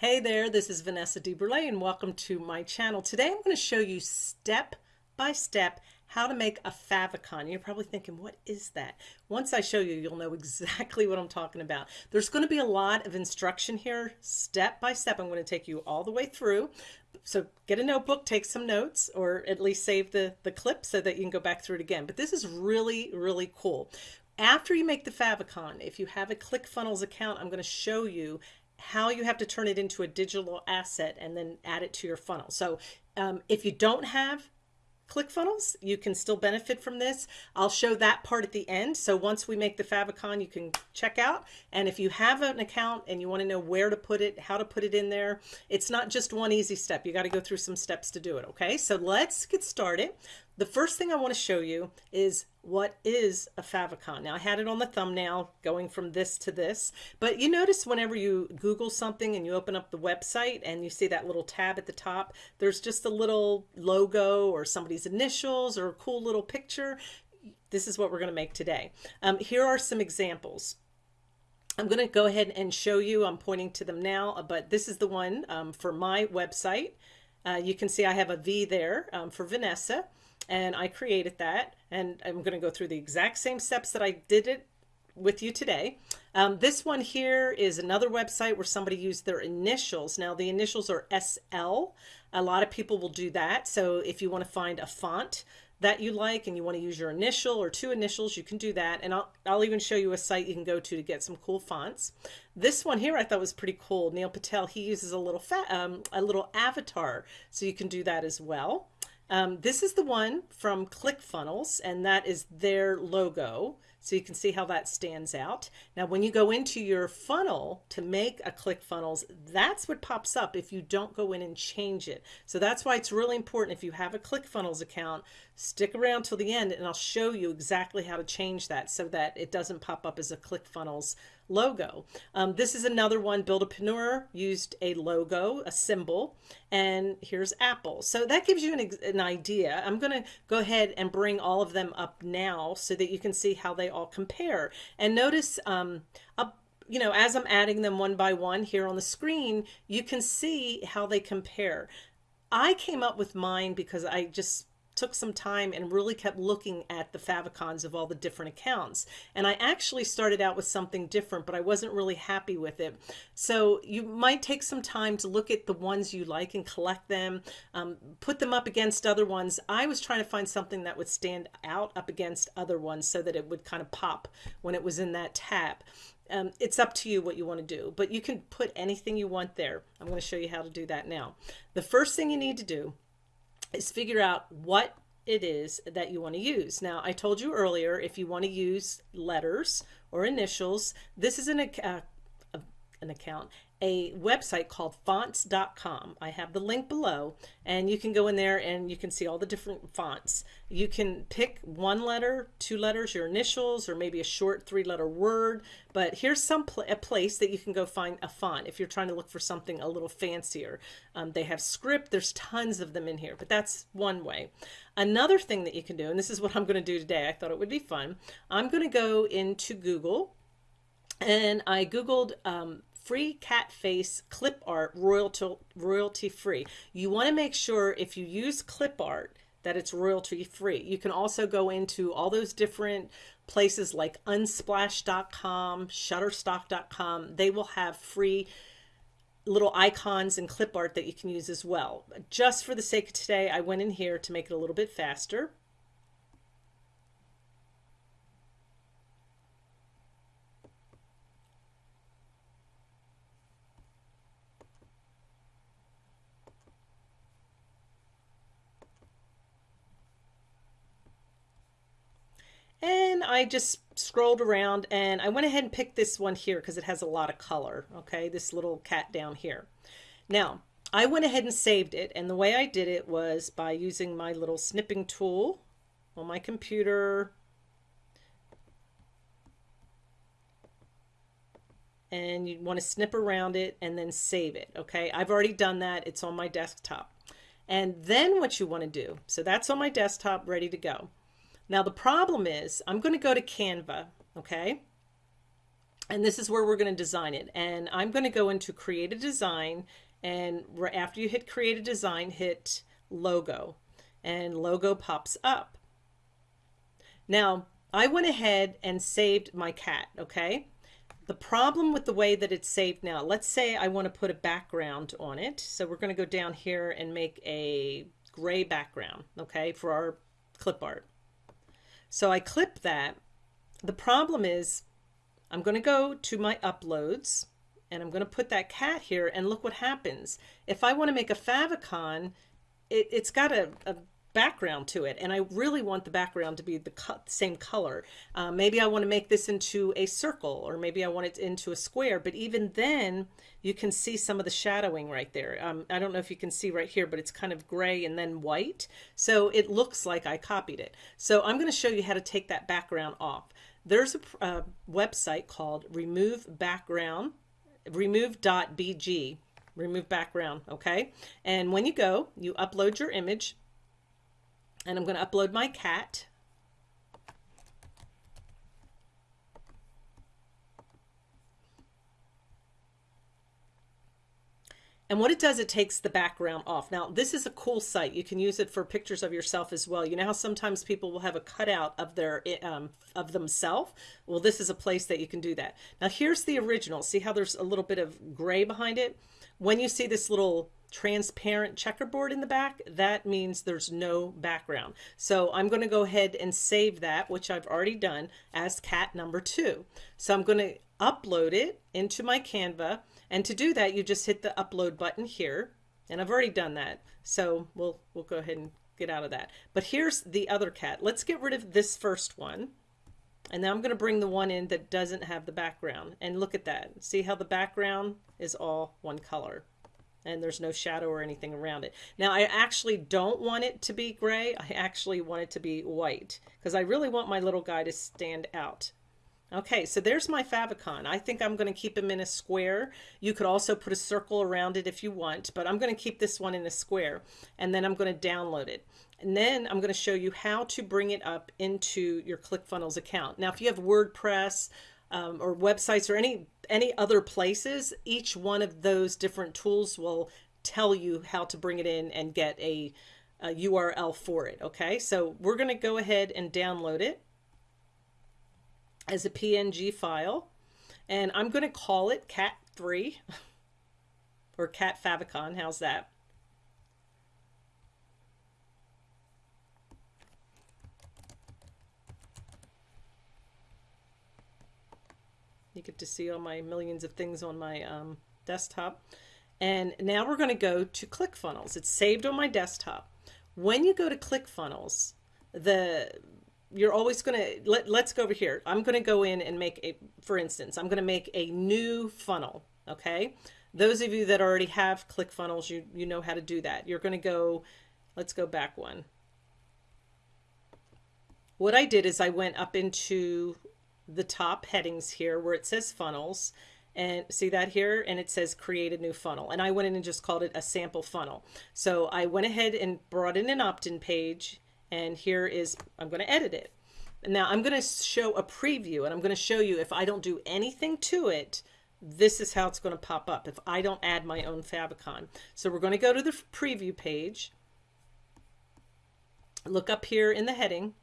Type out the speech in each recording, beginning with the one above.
Hey there, this is Vanessa DeBurle and welcome to my channel. Today I'm going to show you step by step how to make a favicon. You're probably thinking, what is that? Once I show you, you'll know exactly what I'm talking about. There's going to be a lot of instruction here, step by step. I'm going to take you all the way through. So get a notebook, take some notes, or at least save the, the clip so that you can go back through it again. But this is really, really cool. After you make the favicon, if you have a ClickFunnels account, I'm going to show you how you have to turn it into a digital asset and then add it to your funnel. So um, if you don't have ClickFunnels, you can still benefit from this. I'll show that part at the end. So once we make the favicon, you can check out. And if you have an account and you want to know where to put it, how to put it in there, it's not just one easy step. You got to go through some steps to do it. Okay, so let's get started. The first thing I want to show you is what is a favicon. Now I had it on the thumbnail going from this to this, but you notice whenever you Google something and you open up the website and you see that little tab at the top, there's just a little logo or somebody's initials or a cool little picture. This is what we're going to make today. Um, here are some examples. I'm going to go ahead and show you, I'm pointing to them now, but this is the one um, for my website. Uh, you can see I have a V there um, for Vanessa and I created that and I'm going to go through the exact same steps that I did it with you today. Um, this one here is another website where somebody used their initials. Now the initials are SL. A lot of people will do that. So if you want to find a font that you like and you want to use your initial or two initials, you can do that. And I'll, I'll even show you a site you can go to to get some cool fonts. This one here I thought was pretty cool. Neil Patel, he uses a little um, a little avatar. So you can do that as well. Um, this is the one from ClickFunnels, and that is their logo. So you can see how that stands out. Now, when you go into your funnel to make a ClickFunnels, that's what pops up if you don't go in and change it. So that's why it's really important if you have a ClickFunnels account, stick around till the end and I'll show you exactly how to change that so that it doesn't pop up as a ClickFunnels logo. Um, this is another one, Buildapreneur used a logo, a symbol, and here's Apple. So that gives you an, an idea. I'm going to go ahead and bring all of them up now so that you can see how they all compare. And notice um, up you know, as I'm adding them one by one here on the screen, you can see how they compare. I came up with mine because I just took some time and really kept looking at the favicons of all the different accounts. And I actually started out with something different, but I wasn't really happy with it. So you might take some time to look at the ones you like and collect them, um, put them up against other ones. I was trying to find something that would stand out up against other ones so that it would kind of pop when it was in that tab. Um, it's up to you what you want to do, but you can put anything you want there. I'm going to show you how to do that now. The first thing you need to do is figure out what it is that you want to use. Now, I told you earlier, if you want to use letters or initials, this is an, uh, an account a website called fonts.com. I have the link below and you can go in there and you can see all the different fonts. You can pick one letter, two letters, your initials, or maybe a short three letter word. But here's some pl a place that you can go find a font if you're trying to look for something a little fancier. Um, they have script, there's tons of them in here, but that's one way. Another thing that you can do, and this is what I'm going to do today, I thought it would be fun. I'm going to go into Google and I Googled um, free cat face clip art royalty, royalty free. You want to make sure if you use clip art that it's royalty free. You can also go into all those different places like unsplash.com, shutterstock.com. They will have free little icons and clip art that you can use as well. Just for the sake of today, I went in here to make it a little bit faster. And I just scrolled around and I went ahead and picked this one here because it has a lot of color. Okay, this little cat down here. Now, I went ahead and saved it. And the way I did it was by using my little snipping tool on my computer. And you want to snip around it and then save it. Okay, I've already done that. It's on my desktop. And then what you want to do, so that's on my desktop ready to go. Now the problem is I'm going to go to Canva, okay? and this is where we're going to design it. And I'm going to go into create a design and after you hit create a design, hit logo and logo pops up. Now I went ahead and saved my cat. Okay. The problem with the way that it's saved now, let's say I want to put a background on it. So we're going to go down here and make a gray background. Okay. For our clip art. So I clip that. The problem is I'm going to go to my uploads and I'm going to put that cat here and look what happens. If I want to make a favicon, it, has got a, a, background to it and I really want the background to be the co same color. Uh, maybe I want to make this into a circle or maybe I want it into a square but even then you can see some of the shadowing right there. Um, I don't know if you can see right here but it's kind of gray and then white so it looks like I copied it. So I'm going to show you how to take that background off. There's a, a website called remove background remove.bg remove background okay and when you go you upload your image and I'm going to upload my cat And what it does, it takes the background off. Now, this is a cool site. You can use it for pictures of yourself as well. You know how sometimes people will have a cutout of their um, of themselves? Well, this is a place that you can do that. Now, here's the original. See how there's a little bit of gray behind it? When you see this little transparent checkerboard in the back, that means there's no background. So I'm going to go ahead and save that, which I've already done, as cat number two. So I'm going to upload it into my Canva and to do that, you just hit the upload button here. And I've already done that. So we'll, we'll go ahead and get out of that. But here's the other cat. Let's get rid of this first one. And now I'm going to bring the one in that doesn't have the background. And look at that. See how the background is all one color. And there's no shadow or anything around it. Now I actually don't want it to be gray. I actually want it to be white. Because I really want my little guy to stand out. Okay, so there's my favicon. I think I'm going to keep him in a square. You could also put a circle around it if you want, but I'm going to keep this one in a square and then I'm going to download it. And then I'm going to show you how to bring it up into your ClickFunnels account. Now, if you have WordPress um, or websites or any any other places, each one of those different tools will tell you how to bring it in and get a, a URL for it. Okay, so we're going to go ahead and download it as a PNG file. And I'm going to call it cat3 or cat favicon. How's that? You get to see all my millions of things on my um, desktop. And now we're going to go to ClickFunnels. It's saved on my desktop. When you go to ClickFunnels, the you're always going to let, let's go over here. I'm going to go in and make a, for instance, I'm going to make a new funnel. Okay. Those of you that already have ClickFunnels, you, you know how to do that. You're going to go, let's go back one. What I did is I went up into the top headings here where it says funnels and see that here and it says create a new funnel and I went in and just called it a sample funnel so I went ahead and brought in an opt-in page and here is, I'm going to edit it. Now I'm going to show a preview and I'm going to show you if I don't do anything to it, this is how it's going to pop up if I don't add my own favicon. So we're going to go to the preview page, look up here in the heading,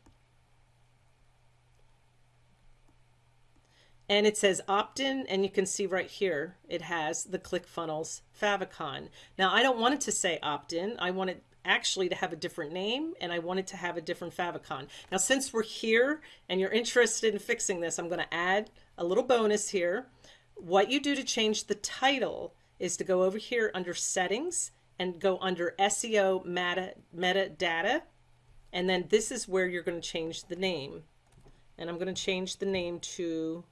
and it says opt-in and you can see right here it has the ClickFunnels favicon. Now I don't want it to say opt-in. I want it actually to have a different name and I wanted to have a different favicon. Now since we're here and you're interested in fixing this, I'm going to add a little bonus here. What you do to change the title is to go over here under settings and go under SEO meta, metadata and then this is where you're going to change the name and I'm going to change the name to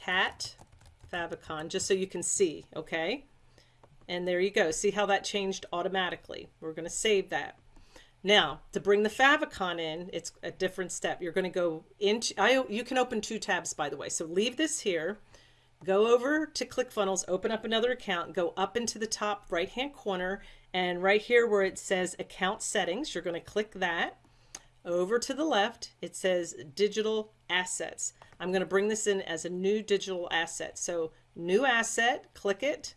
cat favicon just so you can see okay and there you go. See how that changed automatically. We're going to save that. Now, to bring the favicon in, it's a different step. You're going to go into, I, you can open two tabs, by the way. So leave this here, go over to ClickFunnels, open up another account, go up into the top right-hand corner, and right here where it says account settings, you're going to click that. Over to the left, it says digital assets. I'm going to bring this in as a new digital asset. So new asset, click it.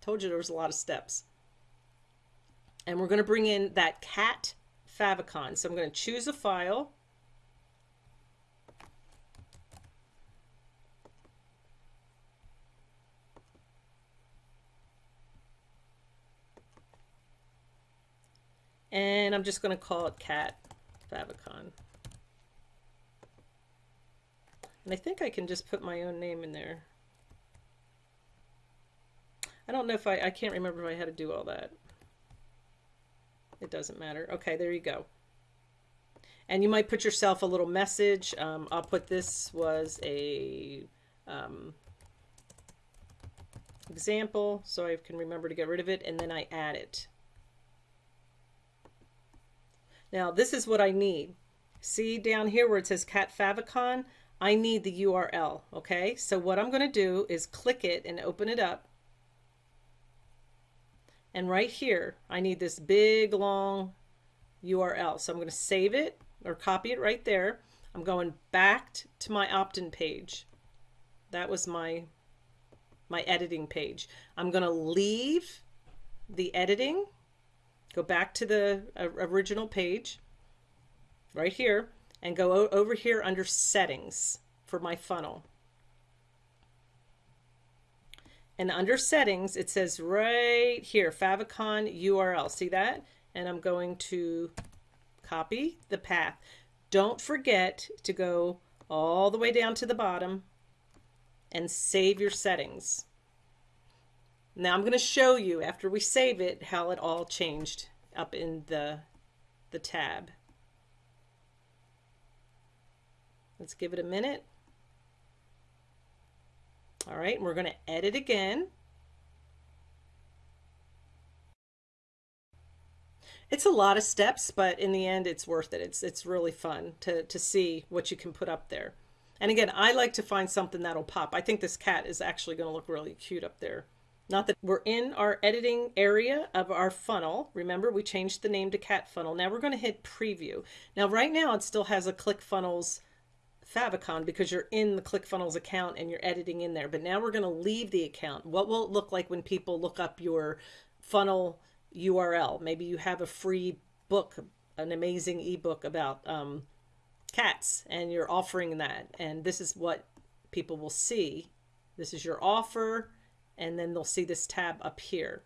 Told you there was a lot of steps. And we're going to bring in that cat favicon. So I'm going to choose a file. And I'm just going to call it cat favicon. And I think I can just put my own name in there. I don't know if I, I can't remember if I had to do all that. It doesn't matter. Okay, there you go. And you might put yourself a little message. Um, I'll put this was a um, example so I can remember to get rid of it and then I add it. Now this is what I need. See down here where it says cat favicon? I need the URL, okay? So what I'm going to do is click it and open it up. And right here, I need this big long URL. So I'm going to save it or copy it right there. I'm going back to my opt-in page. That was my, my editing page. I'm going to leave the editing, go back to the uh, original page right here and go over here under settings for my funnel. And under settings, it says right here, favicon URL. See that? And I'm going to copy the path. Don't forget to go all the way down to the bottom and save your settings. Now I'm going to show you after we save it how it all changed up in the the tab. Let's give it a minute. All right, we're going to edit again. It's a lot of steps, but in the end, it's worth it. It's, it's really fun to, to see what you can put up there. And again, I like to find something that'll pop. I think this cat is actually going to look really cute up there. Not that we're in our editing area of our funnel. Remember, we changed the name to cat funnel. Now we're going to hit preview. Now, right now, it still has a ClickFunnels favicon because you're in the ClickFunnels account and you're editing in there. But now we're going to leave the account. What will it look like when people look up your funnel URL? Maybe you have a free book, an amazing ebook about um, cats, and you're offering that. And this is what people will see. This is your offer, and then they'll see this tab up here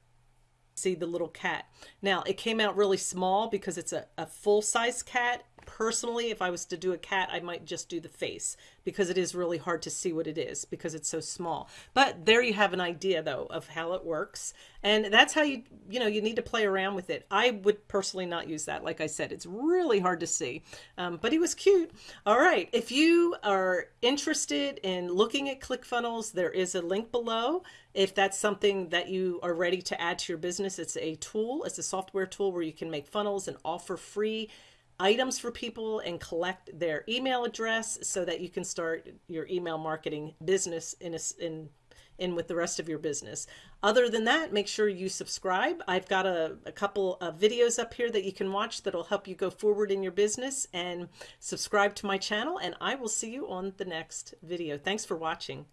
see the little cat. Now, it came out really small because it's a, a full-size cat personally, if I was to do a cat, I might just do the face because it is really hard to see what it is because it's so small. But there you have an idea though of how it works. And that's how you, you know, you need to play around with it. I would personally not use that. Like I said, it's really hard to see, um, but he was cute. All right. If you are interested in looking at ClickFunnels, there is a link below. If that's something that you are ready to add to your business, it's a tool. It's a software tool where you can make funnels and offer free items for people and collect their email address so that you can start your email marketing business in a, in in with the rest of your business. Other than that, make sure you subscribe. I've got a, a couple of videos up here that you can watch that'll help you go forward in your business and subscribe to my channel and I will see you on the next video. Thanks for watching.